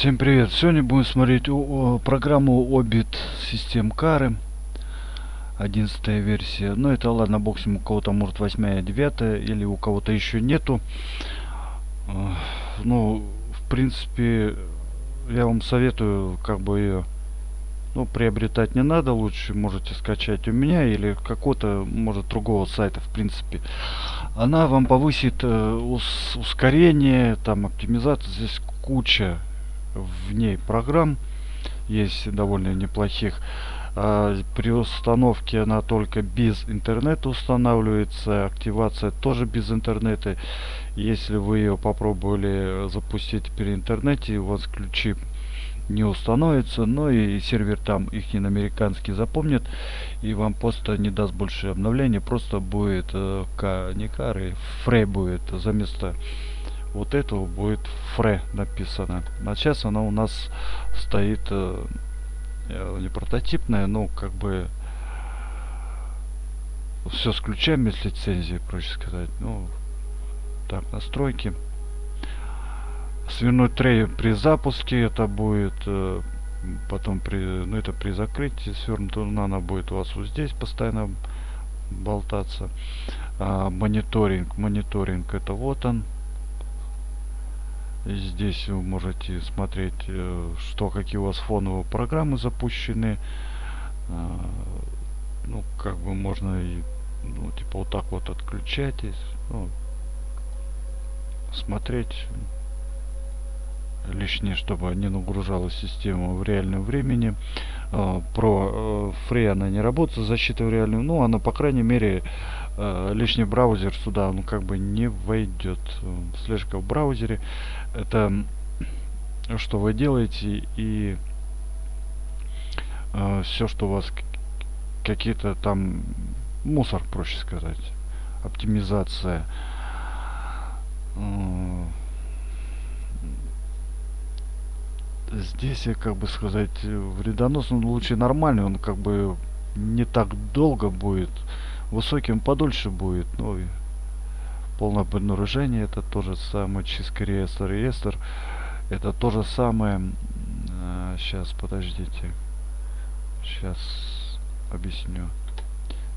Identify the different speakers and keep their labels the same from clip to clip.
Speaker 1: Всем привет! Сегодня будем смотреть о, о, программу Obit систем кары. 11 версия. Ну это ладно, боксим у кого-то может 8 9 или у кого-то еще нету. Ну, в принципе, я вам советую как бы ее ну, приобретать не надо. Лучше можете скачать у меня или какого-то, может, другого сайта, в принципе. Она вам повысит э, ус ускорение, там, оптимизацию. Здесь куча в ней программ есть довольно неплохих. А при установке она только без интернета устанавливается. Активация тоже без интернета. Если вы ее попробовали запустить при интернете, у вас ключи не установится, но и сервер там их не американский запомнит и вам просто не даст больше обновления, просто будет э, не кары, фрей будет за место вот этого будет фре написано. А сейчас она у нас стоит э, э, не прототипная, но как бы все с ключами, с лицензией, проще сказать. Ну, так, настройки. Свернуть трей при запуске это будет э, потом при ну это при закрытии свернута она будет у вас вот здесь постоянно болтаться а, мониторинг мониторинг это вот он Здесь вы можете смотреть, э, что какие у вас фоновые программы запущены. А, ну, как бы можно и, ну, типа вот так вот отключать. Ну, смотреть лишнее, чтобы не нагружала систему в реальном времени. А, про Free э, она не работает, защита в реальном, ну, она, по крайней мере, э, лишний браузер сюда, ну, как бы не войдет. Слежка в браузере, это что вы делаете и э, все, что у вас какие-то там мусор, проще сказать, оптимизация. Здесь, я как бы сказать, вредоносный лучше нормальный, он как бы не так долго будет, высоким подольше будет, ну и полное обнаружение это тоже самое, чистка реестр, реестр, это то же самое, а, сейчас, подождите, сейчас объясню.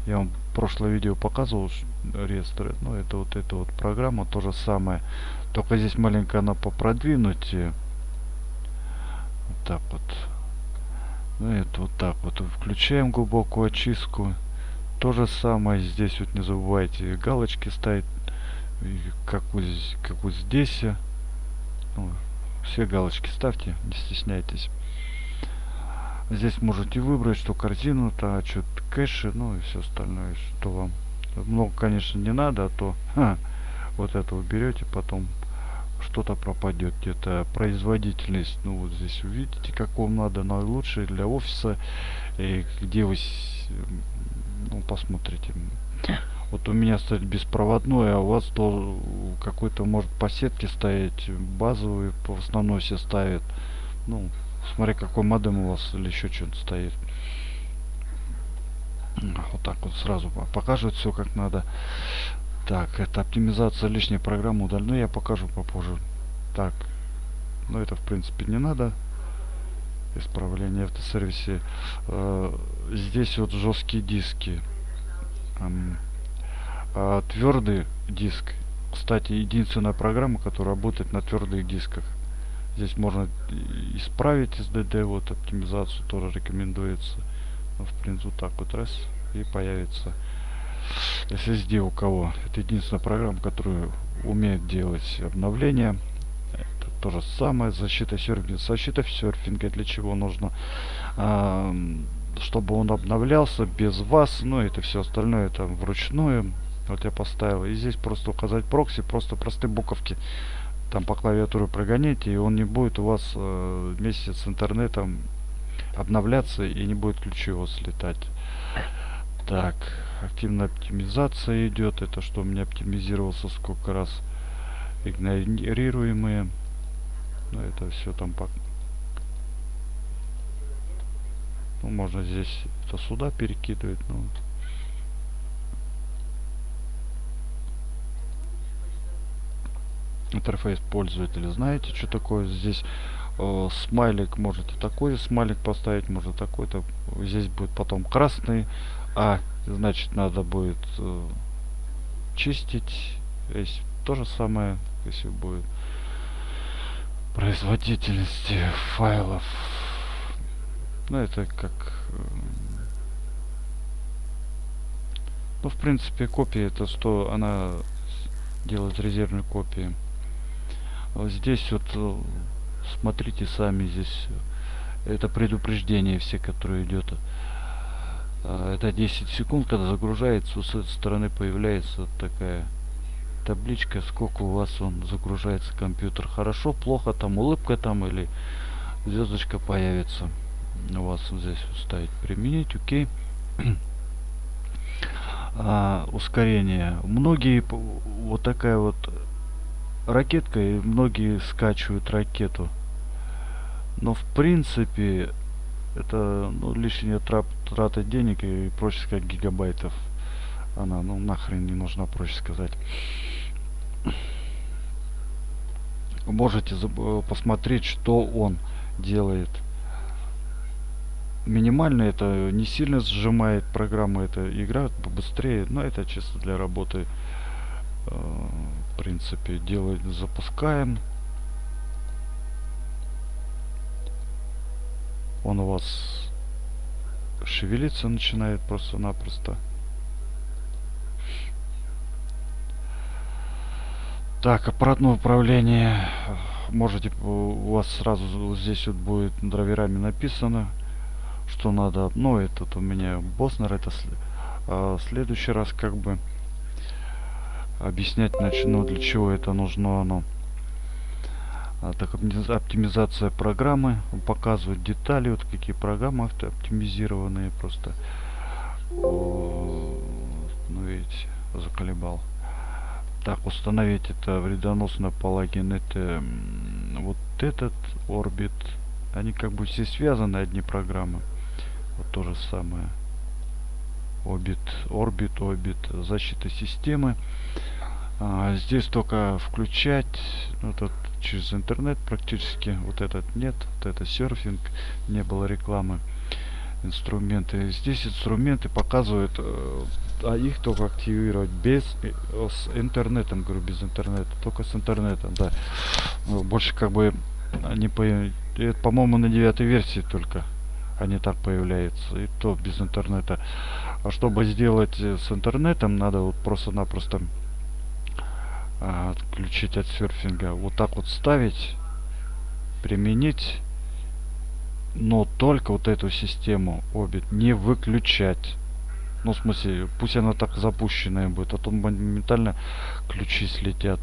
Speaker 1: Я вам прошлое видео показывал реестры, ну это вот эта вот программа, то же самое, только здесь маленько она попродвинуть так вот. Ну это вот так вот. Включаем глубокую очистку. То же самое здесь вот не забывайте галочки ставить. Как вот, как вот здесь. Ну, все галочки ставьте, не стесняйтесь. Здесь можете выбрать, что корзину, то что кэши, ну и все остальное, что вам. Много, конечно, не надо, а то ха, вот это вы берете, потом что-то пропадет где-то производительность ну вот здесь увидите как вам надо наилучшее для офиса и где вы ну посмотрите. Вот у меня стоит беспроводной а у вас то какой-то может по сетке стоять базовый в основном все ставят. Ну смотри какой модем у вас или еще что-то стоит. Вот так вот сразу покажет все как надо так, это оптимизация лишней программы удалена. Ну, я покажу попозже. Так, ну это в принципе не надо. Исправление автосервисе. Э, здесь вот жесткие диски. Эм, а твердый диск. Кстати, единственная программа, которая работает на твердых дисках. Здесь можно исправить SDD, вот оптимизацию тоже рекомендуется. Ну, в принципе, вот так вот раз и появится SSD у кого. Это единственная программа, которая умеет делать обновления. Это то же самое. Защита серфинга. Защита серфинга для чего нужно? А, чтобы он обновлялся без вас. Ну, это все остальное это вручную. Вот я поставил. И здесь просто указать прокси. Просто простые буковки. Там по клавиатуре прогоните. И он не будет у вас э, вместе с интернетом обновляться. И не будет ключи его слетать. Так активная оптимизация идет. Это что у меня оптимизировался сколько раз? Игнорируемые. Но ну, это все там по ну, можно здесь это сюда перекидывать ну интерфейс пользователя. Знаете что такое здесь? Э, смайлик можете такой смайлик поставить можно такой-то. Здесь будет потом красный а значит надо будет э, чистить. Здесь то же самое если будет производительности файлов. Ну это как э, ну в принципе копия это что она делает резервные копии. Вот здесь вот э, смотрите сами здесь это предупреждение все которые идет а, это 10 секунд когда загружается с этой стороны появляется вот такая табличка сколько у вас он загружается компьютер. Хорошо плохо там улыбка там или звездочка появится. У вас здесь ставить применить окей. А, ускорение. Многие вот такая вот ракетка и многие скачивают ракету. Но в принципе это ну, лишняя трат, трата денег и проще сказать гигабайтов. Она ну нахрен не нужна проще сказать. Можете посмотреть что он делает. Минимально это не сильно сжимает программа это игра побыстрее но это чисто для работы. Э, в принципе делать запускаем он у вас шевелиться начинает просто-напросто Так, аппаратное управление. Можете, у вас сразу здесь вот будет драйверами написано, что надо. Ну, этот у меня Боснер, это а, следующий раз как бы объяснять начну, для чего это нужно оно. А, так, оптимизация программы. Показывает детали, вот какие программы оптимизированные просто. Ну, видите, заколебал. Так, установить это вредоносный палагин. Это вот этот орбит. Они как бы все связаны, одни программы. Вот то же самое. Орбит, орбит, орбит. Защита системы. А, здесь только включать. Ну, тут через интернет практически. Вот этот нет. Вот это серфинг. Не было рекламы инструменты. Здесь инструменты показывают, э, а их только активировать без э, с интернетом, говорю, без интернета, только с интернетом, да. Ну, больше как бы они по, по-моему, на девятой версии только они так появляются, и то без интернета. А чтобы сделать э, с интернетом, надо вот просто-напросто отключить от серфинга. Вот так вот ставить, применить но только вот эту систему обид не выключать. Ну в смысле пусть она так запущенная будет а то моментально ключи слетят.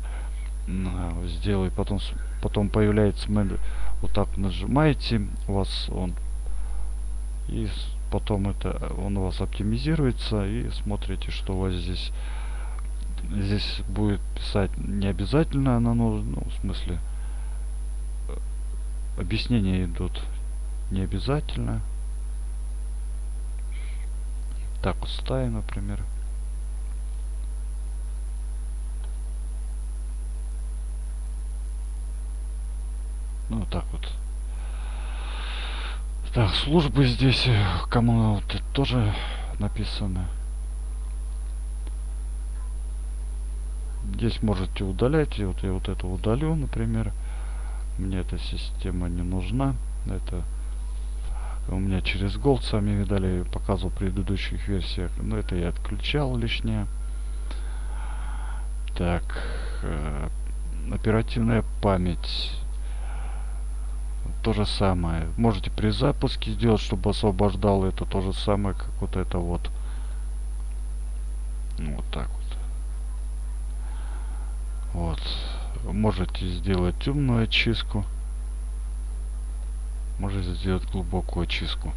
Speaker 1: Сделай потом потом появляется меню вот так нажимаете у вас он и потом это он у вас оптимизируется и смотрите что у вас здесь здесь будет писать не обязательно она нужна ну, в смысле э, объяснения идут не обязательно. Так вот ставим, например. Ну, так вот. Так, службы здесь, э, кому вот тоже написано. Здесь можете удалять. И вот я вот это удалю, например. Мне эта система не нужна. Это у меня через Gold сами видали, показывал в предыдущих версиях. Но это я отключал лишнее. Так, э, оперативная память. То же самое. Можете при запуске сделать, чтобы освобождал это то же самое, как вот это вот. Вот так вот. Вот. Можете сделать умную очистку. Можете сделать глубокую очистку.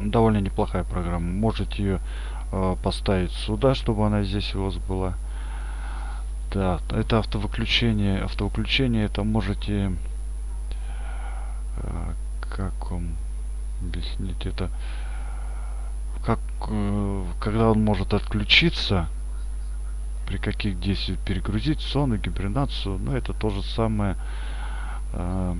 Speaker 1: Довольно неплохая программа. Можете ее э, поставить сюда чтобы она здесь у вас была. Да это автовыключение. Автовыключение это можете э, как вам объяснить это? Как э, когда он может отключиться при каких действиях перегрузить сон и гибернацию но ну, это то же самое э,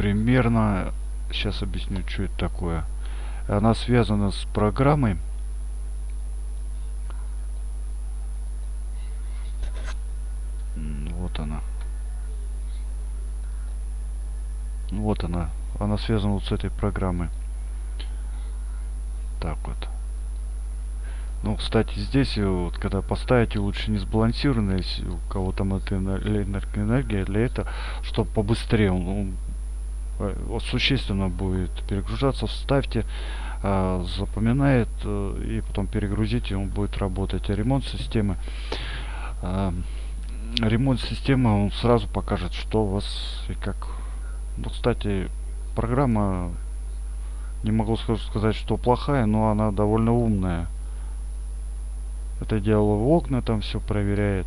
Speaker 1: примерно сейчас объясню что это такое. Она связана с программой. Вот она. Вот она. Она связана вот с этой программой. Так вот. Ну, кстати, здесь, э, вот, когда поставите, лучше не сбалансированно, если у кого там это энергия, для этого, чтобы побыстрее он, он э, существенно будет перегружаться, вставьте, э, запоминает, э, и потом перегрузите, он будет работать. А ремонт системы, э, ремонт системы, он сразу покажет, что у вас и как. Ну, кстати, программа, не могу сказать, что плохая, но она довольно умная. Это дело в окна, там все проверяет.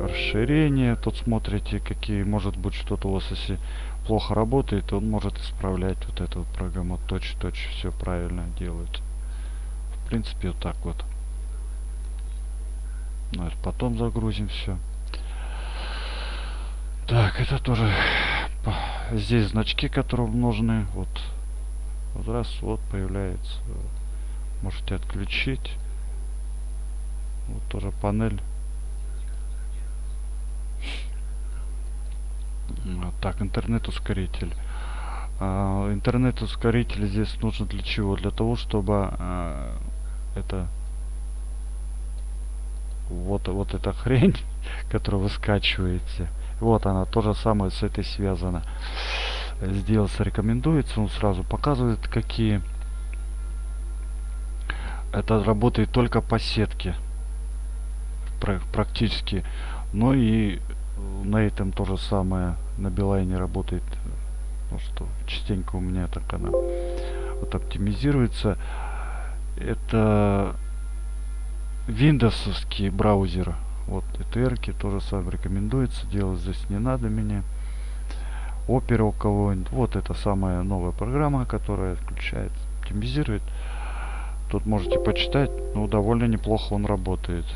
Speaker 1: Расширение, тут смотрите, какие, может быть, что-то у вас, если плохо работает, он может исправлять вот эту вот программу точь-точь, все правильно делает. В принципе, вот так вот. Ну, это потом загрузим все. Так, это тоже здесь значки, которые нужны. Вот, вот раз, вот появляется. Можете отключить. Вот тоже панель. Так, интернет-ускоритель. А, интернет-ускоритель здесь нужен для чего? Для того, чтобы а, это вот, вот эта хрень, которую вы скачиваете, вот она, то же самое с этой связана. Сделаться рекомендуется, он сразу показывает, какие. Это работает только по сетке практически. Но и на этом то же самое на Билайне работает. Ну что, частенько у меня так она вот оптимизируется. Это Windowsовский браузер. Вот ETR тоже сам рекомендуется. Делать здесь не надо мне. Opera у кого-нибудь. Вот это самая новая программа, которая включает, оптимизирует. Тут можете почитать. Ну, довольно неплохо он работает.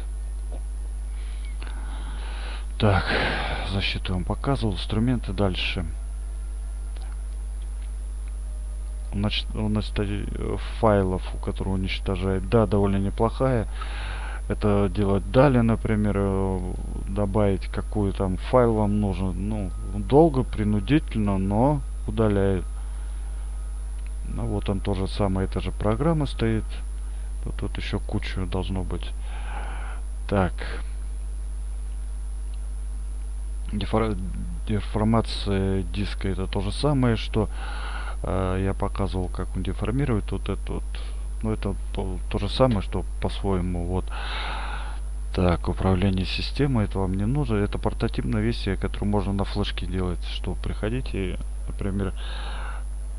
Speaker 1: Так, защиту вам показывал, инструменты дальше. Значит, у нас файлов, у которого уничтожает, да, довольно неплохая. Это делать далее, например, э, добавить какой там файл вам нужен. Ну, долго, принудительно, но удаляет. Ну вот он тоже самое, эта же программа стоит. Тут, тут еще кучу должно быть. Так дефор... деформация диска это то же самое, что э, я показывал, как он деформирует вот это вот. Ну, это то, то же самое, что по-своему вот. Так, управление системой, это вам не нужно. Это портативная версия, которую можно на флешке делать. Что приходите, например,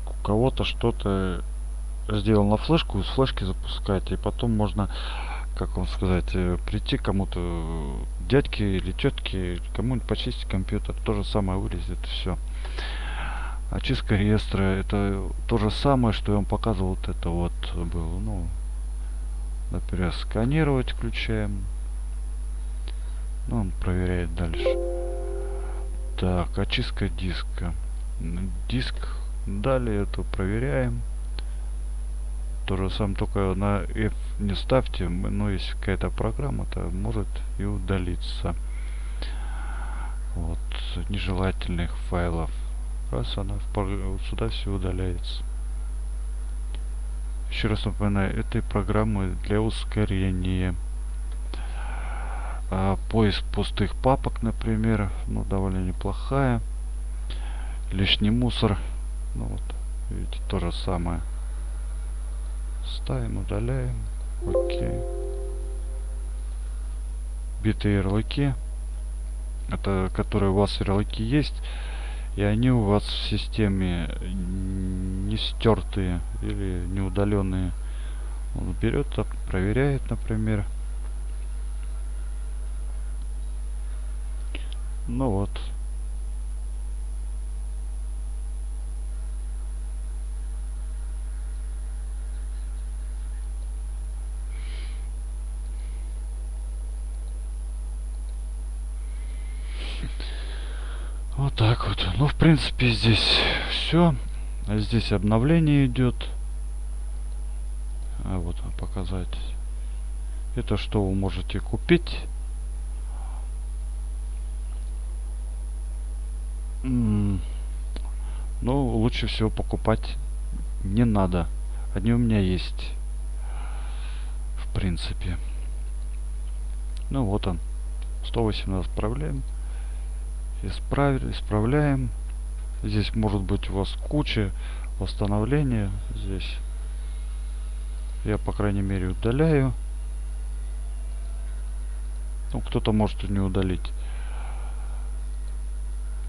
Speaker 1: у кого-то что-то сделал на флешку, с флешки запускать, и потом можно как вам сказать, э, прийти кому-то, дядьке или тетке, кому-нибудь почистить компьютер, то же самое вылезет, все. Очистка реестра, это то же самое, что я вам показывал, вот это вот было, ну, например, сканировать включаем, ну, он проверяет дальше. Так, очистка диска. Диск, далее это проверяем. То же самое, только на F не ставьте, но если какая-то программа, то может и удалиться. Вот, нежелательных файлов. Раз она в, сюда все удаляется. Еще раз напоминаю, этой программы для ускорения. А, поиск пустых папок, например, ну довольно неплохая. Лишний мусор, ну вот, видите, то же самое. Ставим, удаляем. Окей. Битые ярлыки. Это которые у вас ярлыки есть. И они у вас в системе не стертые или не удаленные. Он берет, проверяет, например. Ну. Вот так вот. Ну, в принципе, здесь все. Здесь обновление идет. А вот показать. Это что вы можете купить. Но лучше всего покупать не надо. Они у меня есть. В принципе. Ну вот он. 118 отправляем. Исправили, исправляем. Здесь может быть у вас куча восстановления. Здесь я, по крайней мере, удаляю. Ну, кто-то может и не удалить.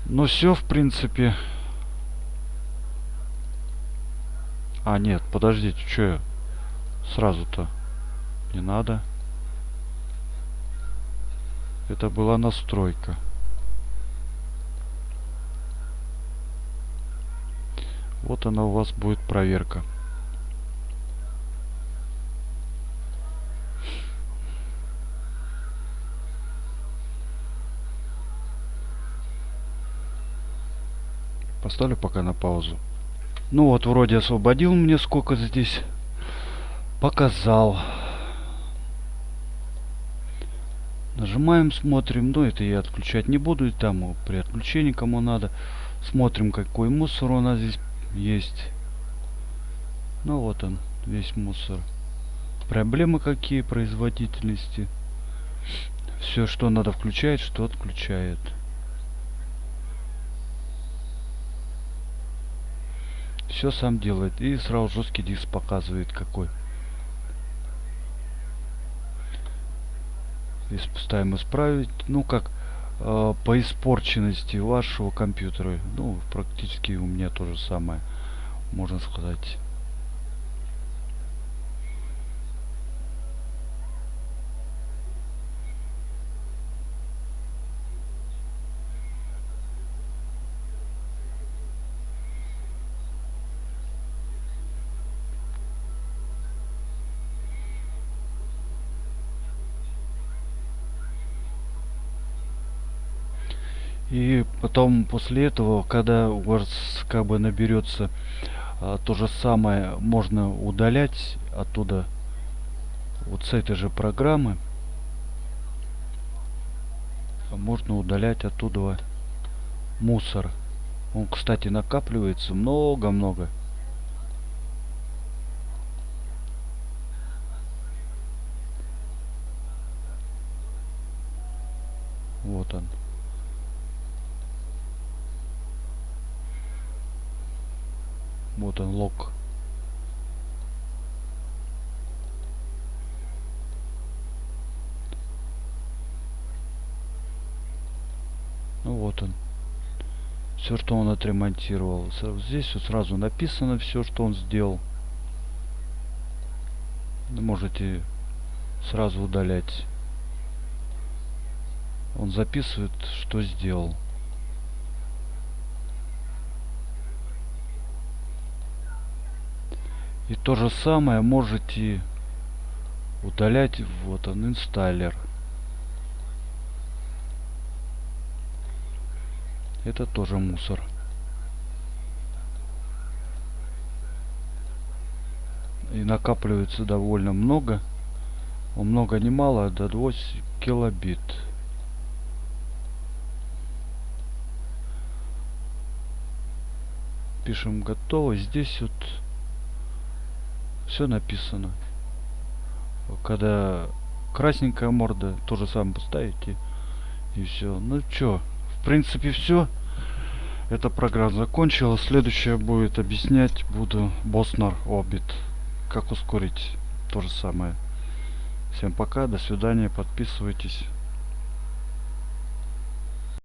Speaker 1: Но все, в принципе. А, нет, подождите, что я сразу-то? Не надо. Это была настройка. Вот она у вас будет проверка. Поставлю пока на паузу. Ну вот, вроде освободил мне сколько здесь. Показал. Нажимаем, смотрим. Ну, это я отключать не буду. Там при отключении кому надо. Смотрим, какой мусор у нас здесь есть. Ну, вот он, весь мусор. Проблемы какие производительности. Все, что надо включать, что отключает. все сам делает и сразу жесткий диск показывает какой и ставим исправить ну как э, по испорченности вашего компьютера. Ну практически у меня то же самое можно сказать И потом после этого, когда у вас как бы наберется а, то же самое, можно удалять оттуда вот с этой же программы. Можно удалять оттуда мусор. Он, кстати, накапливается много-много. Вот он. Вот он лог. Ну вот он. Все, что он отремонтировал. Здесь вот сразу написано все, что он сделал. Можете сразу удалять. Он записывает, что сделал. И то же самое можете удалять. Вот он, инсталлер. Это тоже мусор. И накапливается довольно много. Он много не мало, до 2 килобит. Пишем готово. Здесь вот все написано. Когда красненькая морда, то же самое поставите. И все. Ну что, в принципе все. Эта программа закончилась. Следующая будет объяснять буду Боснер Обит. Как ускорить то же самое. Всем пока, до свидания, подписывайтесь.